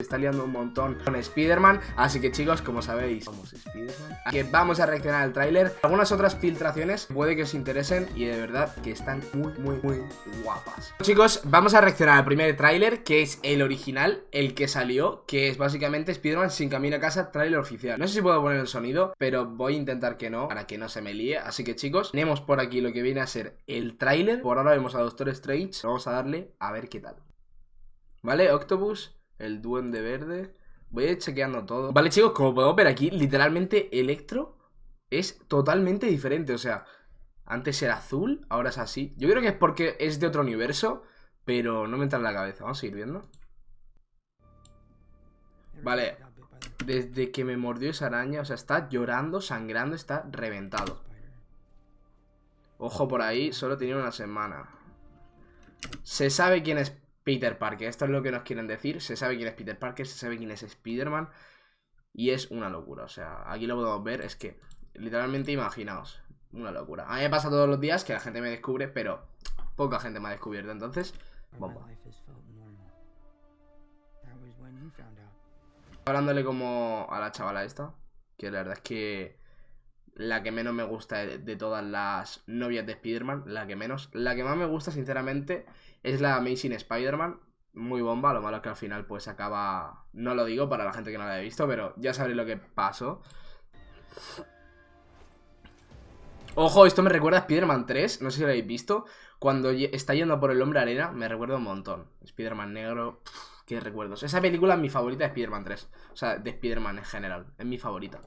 está liando un montón con Spider-Man. Así que chicos, como sabéis, somos Spider-Man. Vamos a reaccionar al tráiler. Algunas otras filtraciones puede que os interesen Y de verdad que están muy, muy, muy guapas. Chicos, vamos a reaccionar al primer tráiler Que es el original, el que salió Que es básicamente Spider-Man sin camino a casa Tráiler oficial. No sé si puedo poner el sonido Pero voy a intentar que no, para que no se me líe. Así que chicos, tenemos por aquí lo que viene a ser el tráiler. Por ahora vemos a Doctor Strange. Vamos a darle a ver qué tal. ¿Vale? Octopus el duende verde. Voy a ir chequeando todo. Vale, chicos, como podemos ver aquí, literalmente Electro es totalmente diferente. O sea, antes era azul, ahora es así. Yo creo que es porque es de otro universo, pero no me entra en la cabeza. Vamos a seguir viendo. Vale, desde que me mordió esa araña, o sea, está llorando, sangrando, está reventado. Ojo por ahí, solo tenía una semana. Se sabe quién es Peter Parker. Esto es lo que nos quieren decir. Se sabe quién es Peter Parker, se sabe quién es Spider-Man. Y es una locura. O sea, aquí lo podemos ver. Es que, literalmente, imaginaos. Una locura. A mí me pasa todos los días que la gente me descubre, pero poca gente me ha descubierto. Entonces, bomba. Hablándole como a la chavala esta. Que la verdad es que la que menos me gusta de, todas las novias de Spider-Man, la que menos. La que más me gusta, sinceramente, es la Amazing Spider-Man. Muy bomba, lo malo es que al final pues acaba... No lo digo para la gente que no la haya visto, pero ya sabréis lo que pasó. Ojo, esto me recuerda a Spider-Man 3, no sé si lo habéis visto. Cuando está yendo por el hombre arena, me recuerda un montón. Spider-Man negro, qué recuerdos. Esa película es mi favorita de Spider-Man 3. O sea, de Spider-Man en general, es mi favorita.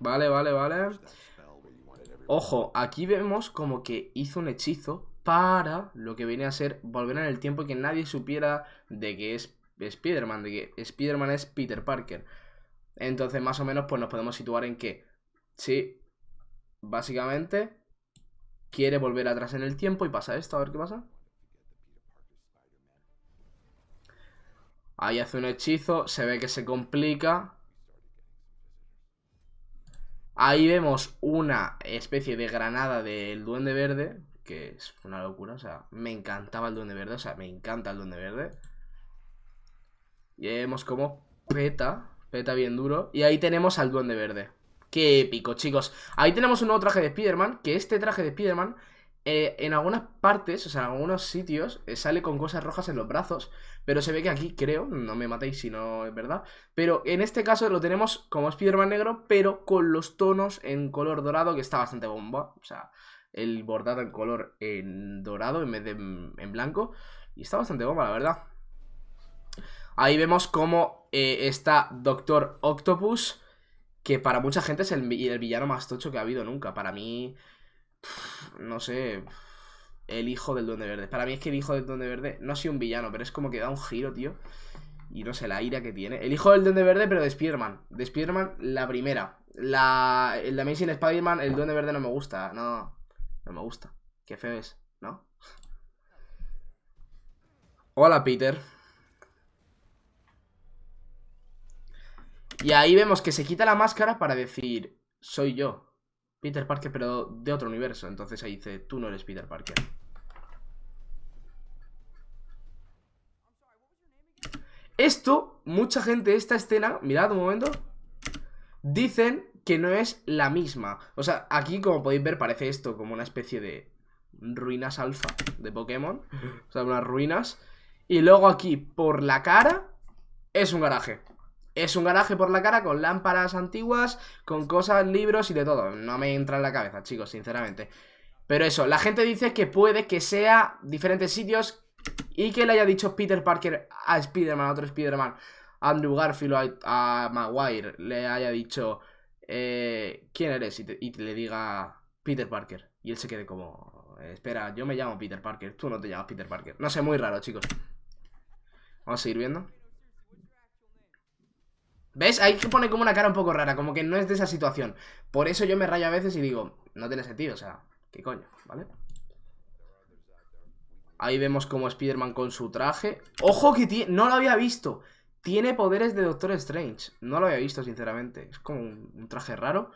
Vale, vale, vale. Ojo, aquí vemos como que hizo un hechizo para lo que viene a ser volver en el tiempo y que nadie supiera de que es Spider-Man, de que Spider-Man es Peter Parker. Entonces, más o menos, pues nos podemos situar en que, sí, básicamente, quiere volver atrás en el tiempo y pasa esto, a ver qué pasa. Ahí hace un hechizo, se ve que se complica Ahí vemos una especie de granada del duende verde, que es una locura, o sea, me encantaba el duende verde, o sea, me encanta el duende verde. Y vemos como peta, peta bien duro, y ahí tenemos al duende verde. Qué épico, chicos. Ahí tenemos un nuevo traje de Spider-Man, que este traje de Spider-Man eh, en algunas partes, o sea, en algunos sitios, eh, sale con cosas rojas en los brazos. Pero se ve que aquí, creo, no me matéis si no es verdad. Pero en este caso lo tenemos como Spider-Man negro, pero con los tonos en color dorado, que está bastante bomba. O sea, el bordado en color en dorado en vez de en blanco. Y está bastante bomba, la verdad. Ahí vemos cómo eh, está Doctor Octopus, que para mucha gente es el, el villano más tocho que ha habido nunca. Para mí no sé, el hijo del Duende Verde. Para mí es que el hijo del Duende Verde no ha sido un villano, pero es como que da un giro, tío. Y no sé, la ira que tiene. El hijo del Duende Verde, pero de Spider-Man. De Spider-Man, la primera. La, el de Amazing Spider-Man, el Duende Verde no me gusta. No, no me gusta. Qué feo es, ¿no? Hola, Peter. Y ahí vemos que se quita la máscara para decir, soy yo. Peter Parker, pero de otro universo. Entonces ahí dice, tú no eres Peter Parker. Esto, mucha gente, esta escena, mirad un momento, dicen que no es la misma. O sea, aquí como podéis ver parece esto como una especie de ruinas alfa de Pokémon. O sea, unas ruinas. Y luego aquí, por la cara, es un garaje. Es un garaje por la cara con lámparas antiguas, con cosas, libros y de todo. No me entra en la cabeza, chicos, sinceramente. Pero eso, la gente dice que puede que sea diferentes sitios y que le haya dicho Peter Parker a Spider-Man, a otro Spider-Man, Andrew Garfield, a, a, Maguire, le haya dicho eh, ¿quién eres? Y, y, le diga Peter Parker. Y él se quede como, espera, yo me llamo Peter Parker, tú no te llamas Peter Parker. No sé, muy raro, chicos. Vamos a seguir viendo. ¿Ves? Hay que pone como una cara un poco rara, como que no es de esa situación. Por eso yo me rayo a veces y digo, no tiene sentido, o sea, ¿qué coño? ¿Vale? Ahí vemos como Spider-Man con su traje. ¡Ojo que tiene! No lo había visto. Tiene poderes de Doctor Strange. No lo había visto, sinceramente. Es como un, traje raro.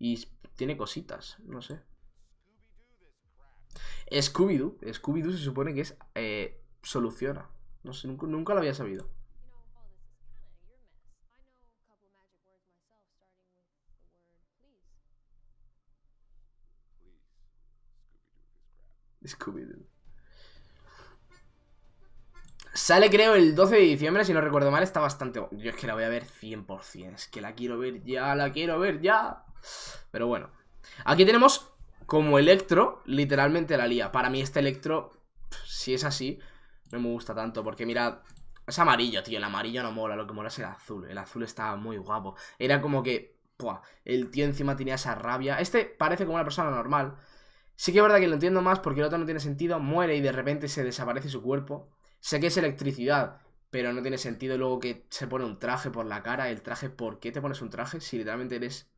Y tiene cositas, no sé. Scooby-Doo. Scooby-Doo se supone que es... Eh, soluciona. No sé, nunca, nunca lo había sabido. Scooby-Doo. Sale creo el 12 de diciembre, si no recuerdo mal, está bastante... Yo es que la voy a ver 100%, es que la quiero ver ya, la quiero ver ya. Pero bueno. Aquí tenemos como Electro, literalmente la lía. Para mí este Electro, si es así, no me gusta tanto, porque mirad... Es amarillo, tío, el amarillo no mola, lo que mola es el azul. El azul estaba muy guapo. Era como que... el tío encima tenía esa rabia. Este parece como una persona normal. Sí que es verdad que lo entiendo más porque el otro no tiene sentido, muere y de repente se desaparece su cuerpo. Sé que es electricidad, pero no tiene sentido luego que se pone un traje por la cara. El traje, ¿por qué te pones un traje si literalmente eres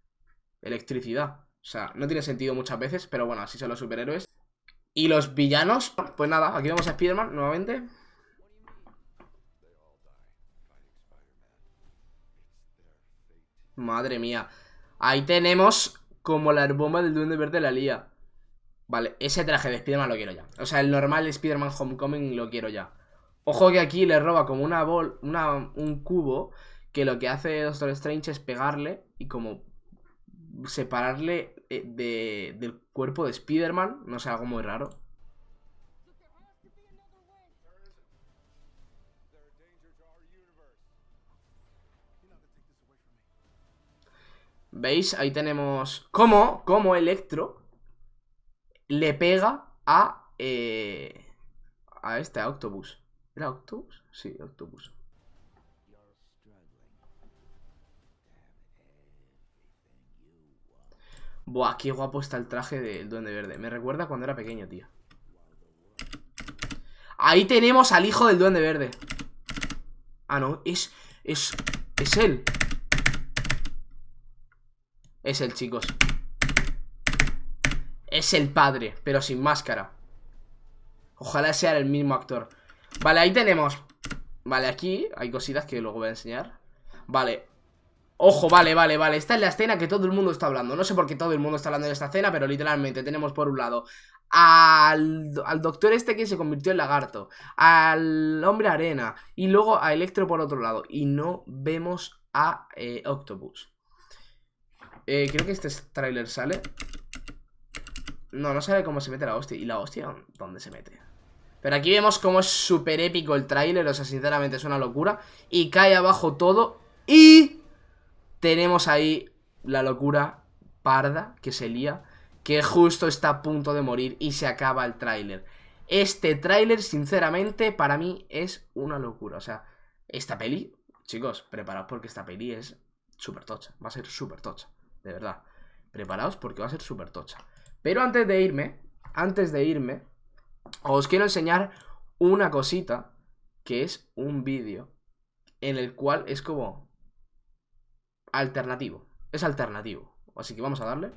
electricidad? O sea, no tiene sentido muchas veces, pero bueno, así son los superhéroes. Y los villanos, pues nada, aquí vemos a Spider-Man nuevamente. Madre mía. Ahí tenemos como la bomba del Duende Verde la lía. Vale, ese traje de Spider-Man lo quiero ya. O sea, el normal Spider-Man Homecoming lo quiero ya. Ojo que aquí le roba como una bol, una, un cubo que lo que hace Doctor Strange es pegarle y como separarle eh, de, del cuerpo de Spider-Man. No sé, algo muy raro. ¿Veis? Ahí tenemos... ¿Cómo? ¿Cómo Electro le pega a... Eh, a este, a Octopus. ¿Era Octopus? Sí, Octopus. Buah, qué guapo está el traje del Duende Verde. Me recuerda cuando era pequeño, tío. Ahí tenemos al hijo del Duende Verde. Ah, no, es... Es... Es él. Es él, chicos. Es el padre, pero sin máscara. Ojalá sea el mismo actor. Vale, ahí tenemos. Vale, aquí hay cositas que luego voy a enseñar. Vale. Ojo, vale, vale, vale. Esta es la escena que todo el mundo está hablando. No sé por qué todo el mundo está hablando de esta escena Pero literalmente tenemos por un lado al, al, doctor este que se convirtió en lagarto Al hombre arena Y luego a Electro por otro lado. Y no vemos a eh, Octopus. Eh, Creo que este tráiler sale no, no sabe cómo se mete la hostia. ¿Y la hostia dónde se mete? Pero aquí vemos cómo es súper épico el tráiler. O sea, sinceramente es una locura. Y cae abajo todo. Y tenemos ahí la locura parda que se lía. Que justo está a punto de morir y se acaba el tráiler. Este tráiler, sinceramente, para mí es una locura. O sea, esta peli, chicos, preparaos porque esta peli es súper tocha. Va a ser súper tocha, de verdad. Preparaos porque va a ser súper tocha. Pero antes de irme, antes de irme, os quiero enseñar una cosita que es un vídeo en el cual es como alternativo. Es alternativo. Así que vamos a darle.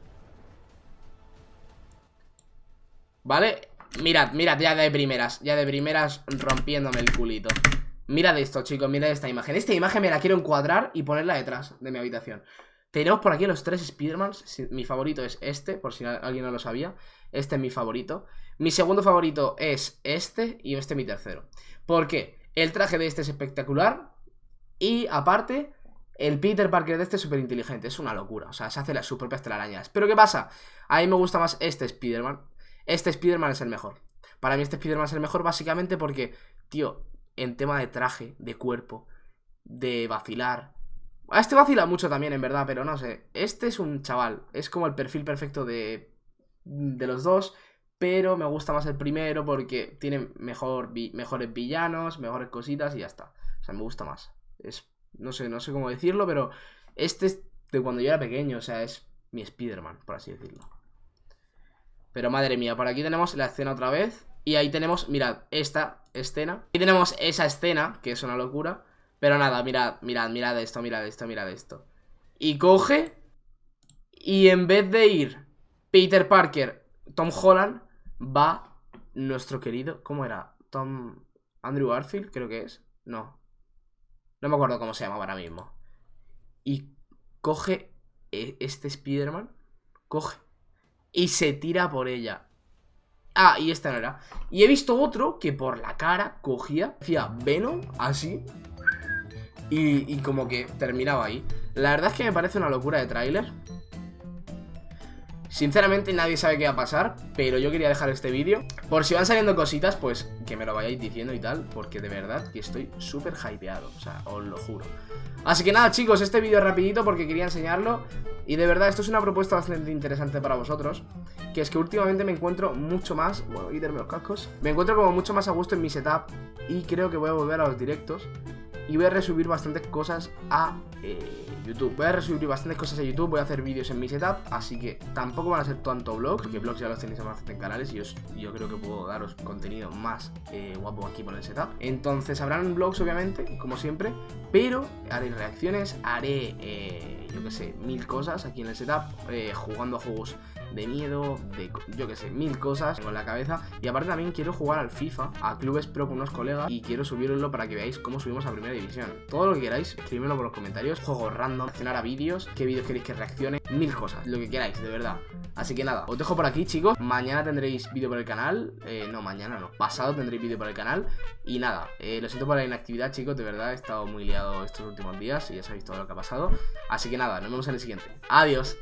¿Vale? Mirad, mirad, ya de primeras Ya de primeras rompiéndome el culito Mirad esto, chicos, mirad esta imagen Esta imagen me la quiero encuadrar y ponerla detrás de mi habitación tenemos por aquí los tres Spidermans. Mi favorito es este, por si alguien no lo sabía. Este es mi favorito. Mi segundo favorito es este y este mi tercero. ¿Por qué? El traje de este es espectacular. Y aparte, el Peter Parker de este es súper inteligente. Es una locura. O sea, se hace las, sus propias telarañas. Pero ¿qué pasa? A mí me gusta más este Spiderman. Este Spiderman es el mejor. Para mí este Spiderman es el mejor básicamente porque, tío, en tema de traje, de cuerpo, de vacilar, este vacila mucho también, en verdad, pero no sé. Este es un chaval. Es como el perfil perfecto de, de los dos. Pero me gusta más el primero porque tiene mejor, mejores villanos, mejores cositas y ya está. O sea, me gusta más. Es, no sé, no sé cómo decirlo, pero este es de cuando yo era pequeño. O sea, es mi Spider-Man, por así decirlo. Pero madre mía, por aquí tenemos la escena otra vez. Y ahí tenemos, mirad, esta escena. Y tenemos esa escena, que es una locura. Pero nada, mirad, mirad, mirad esto, mirad esto, mirad esto. Y coge y en vez de ir Peter Parker, Tom Holland, va nuestro querido, ¿cómo era? Tom Andrew Garfield, creo que es. No. No me acuerdo cómo se llama ahora mismo. Y coge e, este Spider-Man, coge y se tira por ella. Ah, y este no era Y he visto otro que por la cara cogía Hacía Venom, así y, como que terminaba ahí. La verdad es que me parece una locura de tráiler. Sinceramente nadie sabe qué va a pasar Pero yo quería dejar este vídeo. Por si van saliendo cositas, pues que me lo vayáis diciendo y tal Porque de verdad que estoy súper hypeado O sea, os lo juro. Así que nada chicos, este vídeo es rapidito porque quería enseñarlo Y de verdad esto es una propuesta bastante interesante para vosotros Que es que últimamente me encuentro mucho más Bueno, quitarme los cascos Me encuentro como mucho más a gusto en mi setup Y creo que voy a volver a los directos y voy a resubir bastantes cosas a eh, YouTube. Voy a resubir bastantes cosas a YouTube, voy a hacer vídeos en mi setup, así que tampoco van a ser tanto vlogs, porque vlogs ya los tenéis en canales y yo creo que puedo daros contenido más eh, guapo aquí por el setup. Entonces habrán vlogs obviamente, como siempre, pero haré reacciones, haré, eh, yo que sé, mil cosas aquí en el setup, jugando a juegos de miedo, de yo que sé, mil cosas en la cabeza. Y aparte también quiero jugar al FIFA, a clubes pro con unos colegas y quiero subirlo para que veáis cómo subimos a primera división. Todo lo que queráis, escríbemelo por los comentarios. Juegos random, reaccionar a vídeos, qué vídeos queréis que reaccione, mil cosas, lo que queráis, de verdad. Así que nada, os dejo por aquí, chicos. Mañana tendréis vídeo por el canal. Eh, no, mañana no. Pasado tendréis vídeo por el canal. Y nada, eh, lo siento por la inactividad, chicos. De verdad, he estado muy liado estos últimos días y ya sabéis todo lo que ha pasado. Así que nada, nos vemos en el siguiente. Adiós.